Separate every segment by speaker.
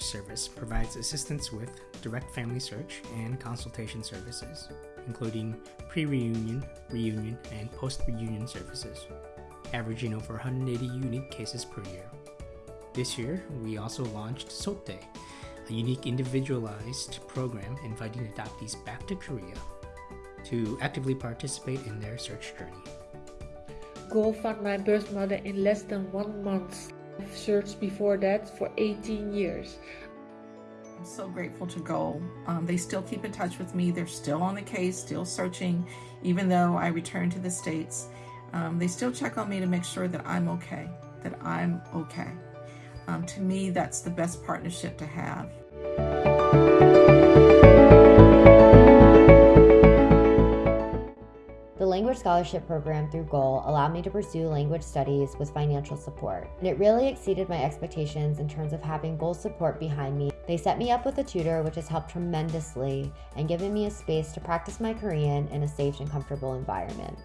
Speaker 1: Service provides assistance with direct family search and consultation services, including pre reunion, reunion, and post reunion services, averaging over 180 unique cases per year. This year, we also launched Sote, a unique individualized program inviting adoptees back to Korea to actively participate in their search journey.
Speaker 2: Goal found my birth mother in less than one month. I've searched before that for 18 years.
Speaker 3: I'm so grateful to Goal. Um, they still keep in touch with me. They're still on the case, still searching, even though I returned to the States. Um, they still check on me to make sure that I'm okay, that I'm okay. Um, to me, that's the best partnership to have.
Speaker 4: Scholarship Program through GOAL allowed me to pursue language studies with financial support, and it really exceeded my expectations in terms of having GOAL support behind me. They set me up with a tutor, which has helped tremendously and given me a space to practice my Korean in a safe and comfortable environment.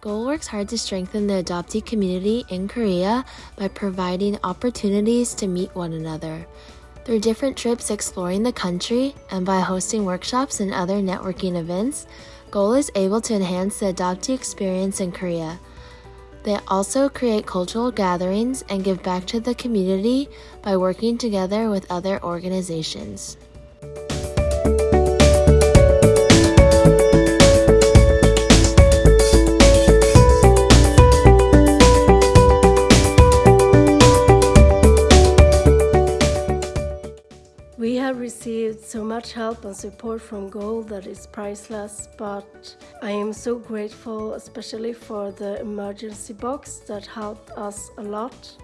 Speaker 5: Goal works hard to strengthen the adoptee community in Korea by providing opportunities to meet one another. Through different trips exploring the country and by hosting workshops and other networking events, Goal is able to enhance the adoptee experience in Korea. They also create cultural gatherings and give back to the community by working together with other organizations.
Speaker 6: Have received so much help and support from Goal that is priceless, but I am so grateful, especially for the emergency box that helped us a lot.